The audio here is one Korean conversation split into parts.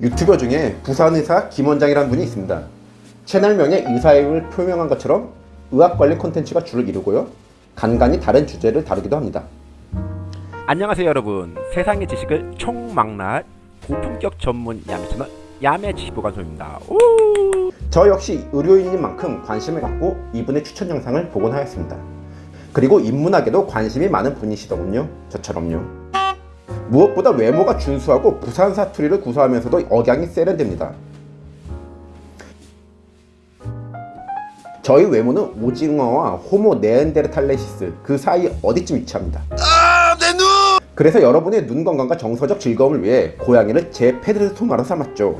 유튜버 중에 부산의사 김원장이라는 분이 있습니다. 채널명에 의사임을 표명한 것처럼 의학 관련 콘텐츠가 주를 이루고요. 간간히 다른 주제를 다루기도 합니다. 안녕하세요 여러분 세상의 지식을 총망라할 고품격 전문 야매 채널 야매 지식보관소입니다 오! 저 역시 의료인인 만큼 관심을 갖고 이분의 추천 영상을 보곤 하였습니다. 그리고 인문학에도 관심이 많은 분이시더군요. 저처럼요. 무엇보다 외모가 준수하고 부산 사투리를 구사하면서도 억양이 세련됩니다. 저희 외모는 오징어와 호모 네안데르탈레시스 그 사이 어디쯤 위치합니다. 그래서 여러분의 눈 건강과 정서적 즐거움을 위해 고양이를 제 페드소마로 삼았죠.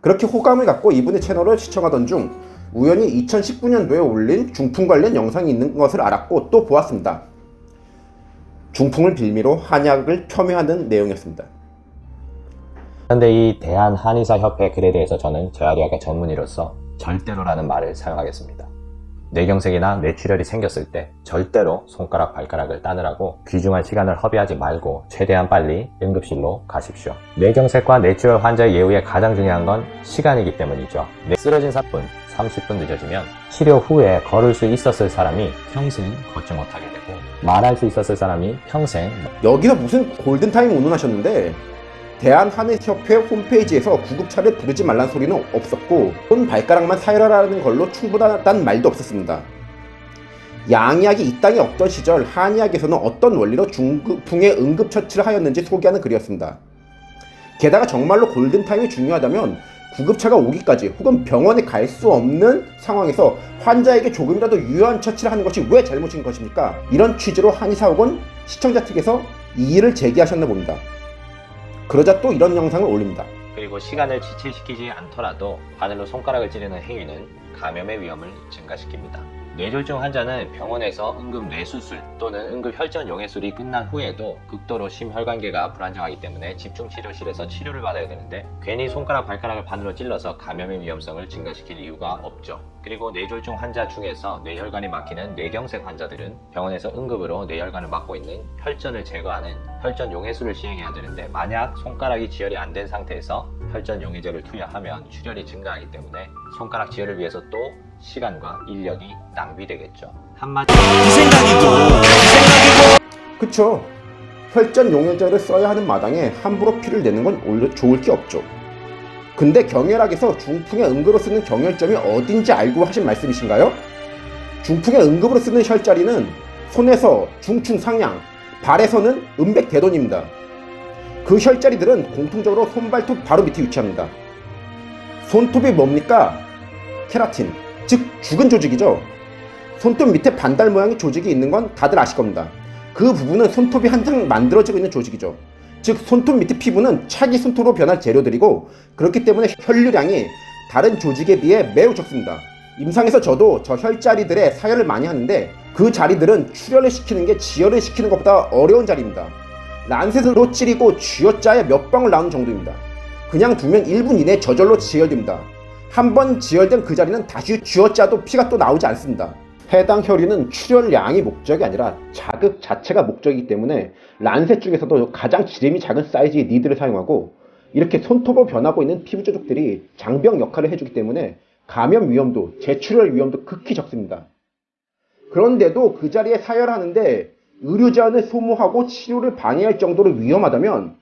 그렇게 호감을 갖고 이분의 채널을 시청하던 중 우연히 2019년도에 올린 중풍 관련 영상이 있는 것을 알았고 또 보았습니다. 중풍을 빌미로 한약을 폄훼하는 내용이었습니다. 그런데 이 대한한의사협회 글에 대해서 저는 저야리학의 전문의로서 절대로라는 말을 사용하겠습니다. 뇌경색이나 뇌출혈이 생겼을 때 절대로 손가락 발가락을 따느라고 귀중한 시간을 허비하지 말고 최대한 빨리 응급실로 가십시오. 뇌경색과 뇌출혈 환자의 예후에 가장 중요한 건 시간이기 때문이죠. 뇌 쓰러진 사뿐 30분 늦어지면 치료 후에 걸을 수 있었을 사람이 평생 걷지 못하게 되고 말할 수 있었을 사람이 평생 여기서 무슨 골든타임 운운하셨는데 대한한의협회 홈페이지에서 구급차를 부르지 말란 소리는 없었고 손 발가락만 사열하라는 걸로 충분하다는 말도 없었습니다. 양의학이 이 땅에 없던 시절 한의학에서는 어떤 원리로 중풍의 응급처치를 하였는지 소개하는 글이었습니다. 게다가 정말로 골든타임이 중요하다면 구급차가 오기까지 혹은 병원에 갈 수 없는 상황에서 환자에게 조금이라도 유효한 처치를 하는 것이 왜 잘못인 것입니까? 이런 취지로 한의사학원 시청자 측에서 이의를 제기하셨나 봅니다. 그러자 또 이런 영상을 올립니다. 그리고 시간을 지체시키지 않더라도 바늘로 손가락을 찌르는 행위는 감염의 위험을 증가시킵니다. 뇌졸중 환자는 병원에서 응급 뇌수술 또는 응급 혈전 용해술이 끝난 후에도 극도로 심혈관계가 불안정하기 때문에 집중치료실에서 치료를 받아야 되는데 괜히 손가락 발가락을 바늘로 찔러서 감염의 위험성을 증가시킬 이유가 없죠. 그리고 뇌졸중 환자 중에서 뇌혈관이 막히는 뇌경색 환자들은 병원에서 응급으로 뇌혈관을 막고 있는 혈전을 제거하는 혈전 용해술을 시행해야 되는데 만약 손가락이 지혈이 안 된 상태에서 혈전 용해제를 투여하면 출혈이 증가하기 때문에 손가락 지혈을 위해서 또 시간과 인력이 낭비되겠죠. 한마디 그쵸? 혈전 용해제를 써야 하는 마당에 함부로 피를 내는 건 오히려 좋을 게 없죠. 근데 경혈학에서 중풍의 응급으로 쓰는 경혈점이 어딘지 알고 하신 말씀이신가요? 중풍의 응급으로 쓰는 혈자리는 손에서 중충 상향, 발에서는 음백 대돈입니다. 그 혈자리들은 공통적으로 손발톱 바로 밑에 위치합니다. 손톱이 뭡니까? 케라틴, 즉 죽은 조직이죠. 손톱 밑에 반달 모양의 조직이 있는 건 다들 아실 겁니다. 그 부분은 손톱이 한장 만들어지고 있는 조직이죠. 즉 손톱 밑에 피부는 차기 손톱으로 변할 재료들이고 그렇기 때문에 혈류량이 다른 조직에 비해 매우 적습니다. 임상에서 저도 저 혈자리들의 사혈을 많이 하는데 그 자리들은 출혈을 시키는 게 지혈을 시키는 것보다 어려운 자리입니다. 란셋으로 찌르고 쥐어짜야 몇 방울 나오는 정도입니다. 그냥 두면 1분 이내에 저절로 지혈됩니다. 한 번 지혈된 그 자리는 다시 쥐어짜도 피가 또 나오지 않습니다. 해당 혈류는 출혈량이 목적이 아니라 자극 자체가 목적이기 때문에 란셋 중에서도 가장 지름이 작은 사이즈의 니드를 사용하고 이렇게 손톱으로 변하고 있는 피부 조직들이 장병 역할을 해주기 때문에 감염 위험도 재출혈 위험도 극히 적습니다. 그런데도 그 자리에 사혈하는데 의료자원을 소모하고 치료를 방해할 정도로 위험하다면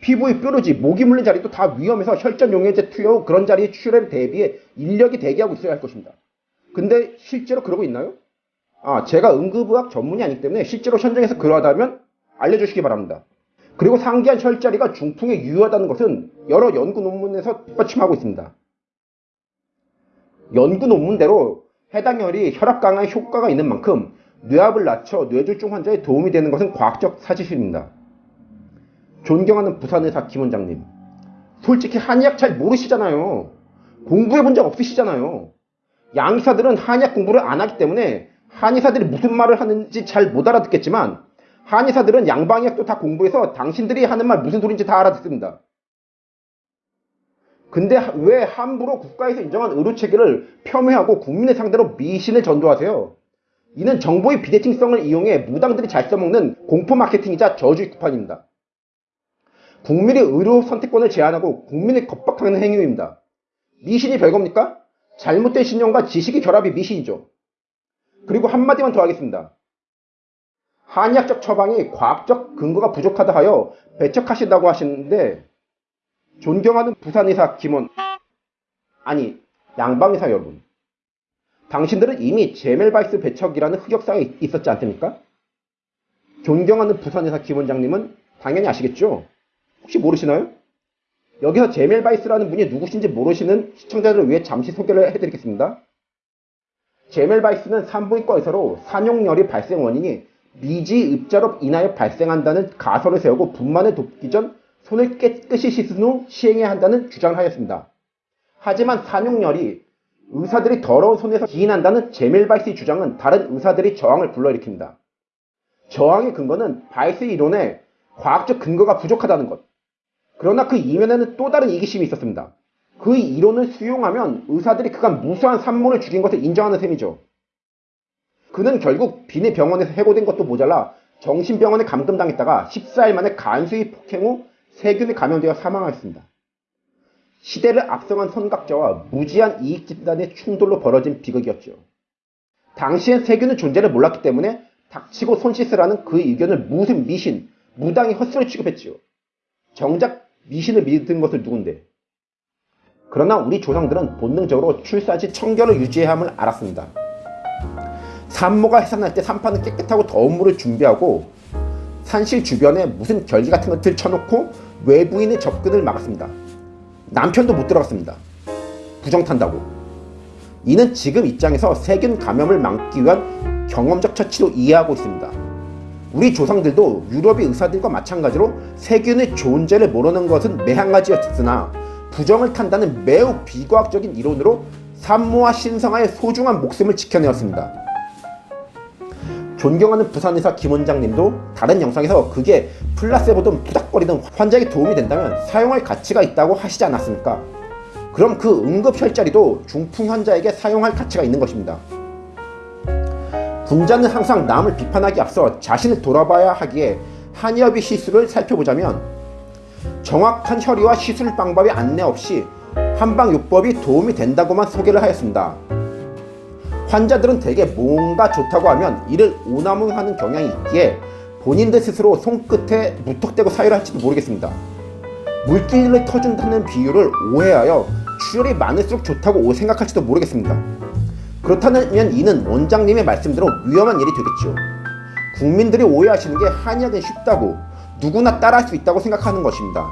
피부의 뾰루지, 목이 물린 자리도 다 위험해서 혈전 용해제 투여 후 그런 자리의 출혈에 대비해 인력이 대기하고 있어야 할 것입니다. 근데 실제로 그러고 있나요? 아, 제가 응급의학 전문이 아니기 때문에 실제로 현장에서 그러하다면 알려주시기 바랍니다. 그리고 상기한 혈자리가 중풍에 유효하다는 것은 여러 연구 논문에서 뒷받침하고 있습니다. 연구 논문대로 해당 혈이 혈압 강화에 효과가 있는 만큼 뇌압을 낮춰 뇌졸중 환자에 도움이 되는 것은 과학적 사실입니다. 존경하는 부산의사 김 원장님. 솔직히 한의학 잘 모르시잖아요. 공부해 본 적 없으시잖아요. 양의사들은 한의학 공부를 안 하기 때문에 한의사들이 무슨 말을 하는지 잘 못 알아듣겠지만 한의사들은 양방의학도 다 공부해서 당신들이 하는 말 무슨 소리인지 다 알아듣습니다. 근데 왜 함부로 국가에서 인정한 의료체계를 폄훼하고 국민의 상대로 미신을 전도하세요? 이는 정보의 비대칭성을 이용해 무당들이 잘 써먹는 공포 마케팅이자 저주의 쿠판입니다. 국민의 의료 선택권을 제한하고 국민을 겁박하는 행위입니다. 미신이 별겁니까? 잘못된 신념과 지식의 결합이 미신이죠. 그리고 한마디만 더 하겠습니다. 한의학적 처방이 과학적 근거가 부족하다 하여 배척하신다고 하시는데 존경하는 부산의사 김원 아니 양방의사 여러분 당신들은 이미 제멜바이스 배척이라는 흑역사가 있었지 않습니까? 존경하는 부산의사 김 원장님은 당연히 아시겠죠? 혹시 모르시나요? 여기서 제멜 바이스라는 분이 누구신지 모르시는 시청자들을 위해 잠시 소개를 해드리겠습니다. 제멜 바이스는 산부인과 의사로 산욕열의 발생 원인이 미지 입자로 인하여 발생한다는 가설을 세우고 분만을 돕기 전 손을 깨끗이 씻은 후 시행해야 한다는 주장을 하였습니다. 하지만 산욕열이 의사들의 더러운 손에서 기인한다는 제멜바이스의 주장은 다른 의사들의 저항을 불러일으킵니다. 저항의 근거는 바이스 이론에 과학적 근거가 부족하다는 것. 그러나 그 이면에는 또 다른 이기심이 있었습니다. 그 이론을 수용하면 의사들이 그간 무수한 산모를 죽인 것을 인정하는 셈이죠. 그는 결국 비내 병원에서 해고된 것도 모자라 정신병원에 감금당했다가 14일 만에 간수히 폭행 후 세균에 감염되어 사망하였습니다. 시대를 앞서간 선각자와 무지한 이익 집단의 충돌로 벌어진 비극이었죠. 당시엔 세균의 존재를 몰랐기 때문에 닥치고 손 씻으라는 그 의견을 무슨 미신, 무당이 헛소리 취급했지요. 정작 미신을 믿은 것을 누군데. 그러나 우리 조상들은 본능적으로 출산시 청결을 유지해야 함을 알았습니다. 산모가 해산할 때 산판은 깨끗하고 더운 물을 준비하고 산실 주변에 무슨 결기 같은 것을 쳐놓고 외부인의 접근을 막았습니다. 남편도 못 들어갔습니다. 부정 탄다고. 이는 지금 입장에서 세균 감염을 막기 위한 경험적 처치로 이해하고 있습니다. 우리 조상들도 유럽의 의사들과 마찬가지로 세균의 존재를 모르는 것은 매한가지였으나 부정을 탄다는 매우 비과학적인 이론으로 산모와 신성아의 소중한 목숨을 지켜내었습니다. 존경하는 부산의사 김 원장님도 다른 영상에서 그게 플라세보든 부닥거리든 환자에게 도움이 된다면 사용할 가치가 있다고 하시지 않았습니까? 그럼 그 응급혈자리도 중풍 환자에게 사용할 가치가 있는 것입니다. 군자는 항상 남을 비판하기 앞서 자신을 돌아봐야 하기에 한의업의 시술을 살펴보자면 정확한 혈의와 시술 방법의 안내 없이 한방요법이 도움이 된다고만 소개를 하였습니다. 환자들은 대개 뭔가 좋다고 하면 이를 오남용하는 경향이 있기에 본인들 스스로 손끝에 무턱대고 사유를 할지도 모르겠습니다. 물기를 터준다는 비유를 오해하여 출혈이 많을수록 좋다고 생각할지도 모르겠습니다. 그렇다면 이는 원장님의 말씀대로 위험한 일이 되겠죠. 국민들이 오해하시는 게 한의학은 쉽다고 누구나 따라할 수 있다고 생각하는 것입니다.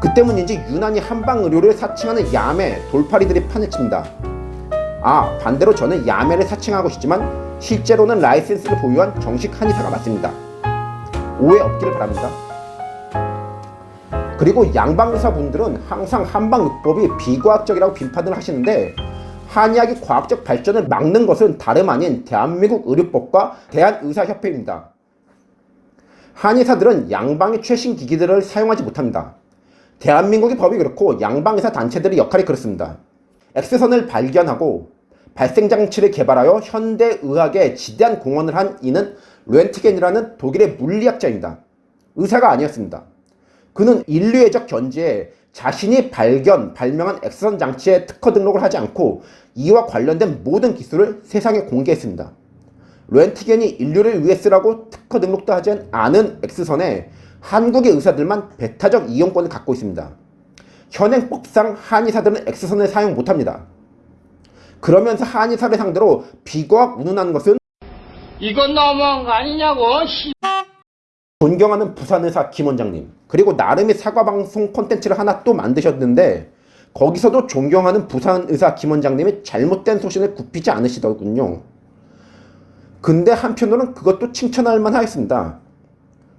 그 때문인지 유난히 한방의료를 사칭하는 야매 돌팔이들이 판을 칩니다. 아 반대로 저는 야매를 사칭하고 싶지만 실제로는 라이센스를 보유한 정식 한의사가 맞습니다. 오해 없기를 바랍니다. 그리고 양방의사분들은 항상 한방요법이 비과학적이라고 비판을 하시는데 한의학의 과학적 발전을 막는 것은 다름 아닌 대한민국 의료법과 대한의사협회입니다. 한의사들은 양방의 최신 기기들을 사용하지 못합니다. 대한민국의 법이 그렇고 양방의사 단체들의 역할이 그렇습니다. X선을 발견하고 발생장치를 개발하여 현대의학에 지대한 공헌을 한 이는 렌트겐이라는 독일의 물리학자입니다. 의사가 아니었습니다. 그는 인류애적 견지에 자신이 발견, 발명한 X선 장치에 특허 등록을 하지 않고 이와 관련된 모든 기술을 세상에 공개했습니다. 렌트겐이 인류를 위해 쓰라고 특허 등록도 하지 않은 X선에 한국의 의사들만 배타적 이용권을 갖고 있습니다. 현행법상 한의사들은 X선을 사용 못합니다. 그러면서 한의사를 상대로 비과학 운운하는 것은 이건 너무한 거 아니냐고, 씨. 존경하는 부산의사 김 원장님 그리고 나름의 사과방송 콘텐츠를 하나 또 만드셨는데 거기서도 존경하는 부산의사 김 원장님이 잘못된 소신을 굽히지 않으시더군요. 근데 한편으로는 그것도 칭찬할 만하였습니다.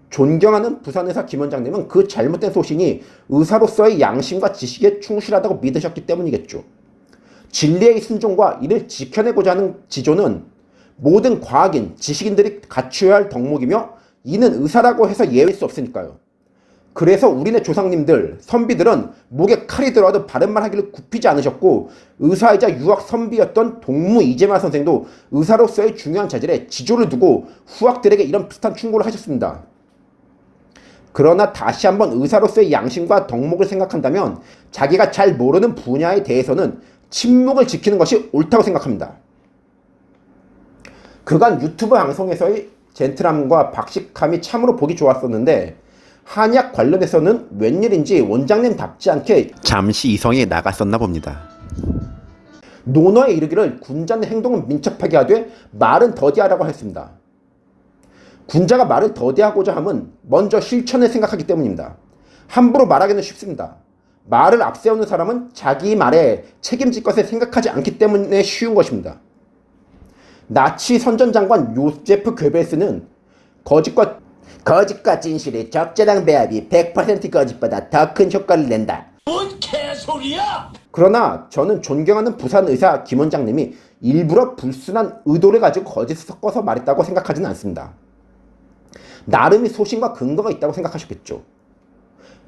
존경하는 부산의사 김 원장님은 그 잘못된 소신이 의사로서의 양심과 지식에 충실하다고 믿으셨기 때문이겠죠. 진리의 순종과 이를 지켜내고자 하는 지조는 모든 과학인, 지식인들이 갖춰야 할 덕목이며 이는 의사라고 해서 예외일 수 없으니까요. 그래서 우리네 조상님들, 선비들은 목에 칼이 들어와도 바른말 하기를 굽히지 않으셨고 의사이자 유학 선비였던 동무 이재만 선생도 의사로서의 중요한 자질에 지조를 두고 후학들에게 이런 비슷한 충고를 하셨습니다. 그러나 다시 한번 의사로서의 양심과 덕목을 생각한다면 자기가 잘 모르는 분야에 대해서는 침묵을 지키는 것이 옳다고 생각합니다. 그간 유튜브 방송에서의 젠틀함과 박식함이 참으로 보기 좋았었는데 한약 관련해서는 웬일인지 원장님답지 않게 잠시 이성에 나갔었나 봅니다. 논어에 이르기를 군자는 행동은 민첩하게 하되 말은 더디하라고 했습니다. 군자가 말을 더디하고자 함은 먼저 실천을 생각하기 때문입니다. 함부로 말하기는 쉽습니다. 말을 앞세우는 사람은 자기 말에 책임질 것을 생각하지 않기 때문에 쉬운 것입니다. 나치 선전장관 요제프 괴베스는 거짓과 거짓과 진실의 적절한 배합이 100% 거짓보다 더 큰 효과를 낸다. 뭔 개소리야! 그러나 저는 존경하는 부산 의사 김 원장님이 일부러 불순한 의도를 가지고 거짓을 섞어서 말했다고 생각하지는 않습니다. 나름의 소신과 근거가 있다고 생각하셨겠죠.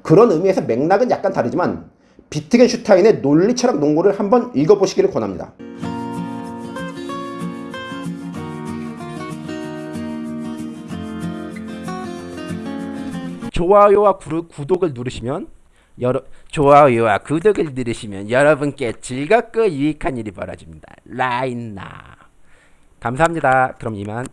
그런 의미에서 맥락은 약간 다르지만 비트겐슈타인의 논리 철학 논고를 한번 읽어보시기를 권합니다. 좋아요와 구르, 구독을 누르시면 여러 좋아요와 구독을 누르시면 여러분께 즐겁고 유익한 일이 벌어집니다. 라인나 감사합니다. 그럼 이만